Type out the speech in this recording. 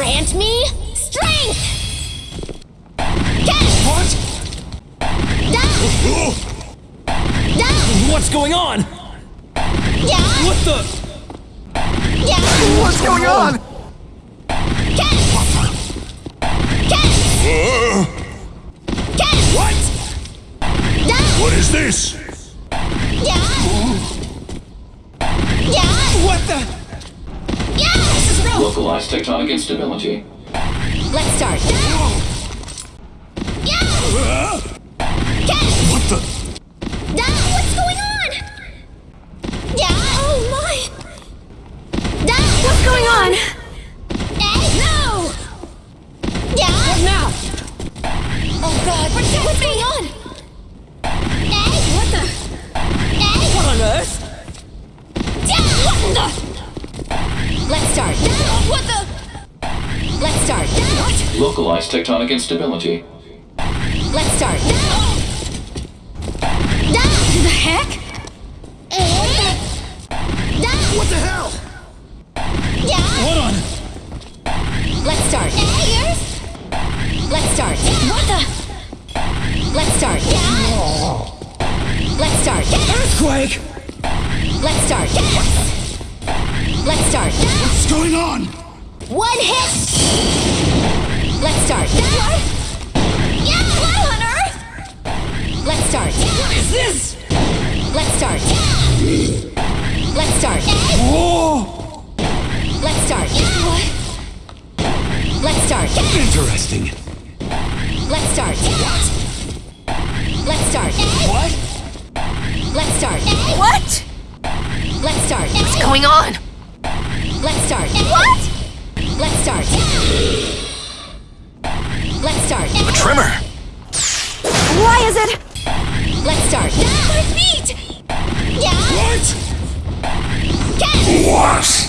Grant me strength! Catch! What? Down! Down! What's going on? Yeah! What the? Yeah! What's going on? Catch! Catch! Catch! What? Down! What is this? Yeah! Yeah! This! Localized tectonic instability. Let's start. Yeah! Catch! What the? Down! What's going on? Yeah! Oh my! Down! What's going on? Hey! No! Yeah! What now? Oh god! What's, what's going on? Hey! What the? Hey! What on earth? Yeah! What the? Let's start. What the? Let's start. What? Localized tectonic instability. Let's start. Down! The heck? Down! What the hell? Yeah! What on? Let's start. Ears? Let's start. What the? Let's start. Yeah! Let's start. Earthquake! Let's start. Let's start. What's going on? One hit! Let's start. What? Yeah! What on earth? Let's start. What is this? Let's start. Let's start. Whoa! Let's start. What? Let's start. Interesting. Let's start. Let's start. What? Let's start. What? Let's start. What's going on? Let's start. What? Let's start. Let's start. A tremor. Why is it? Let's start. My feet. Yeah. What? Yes. What?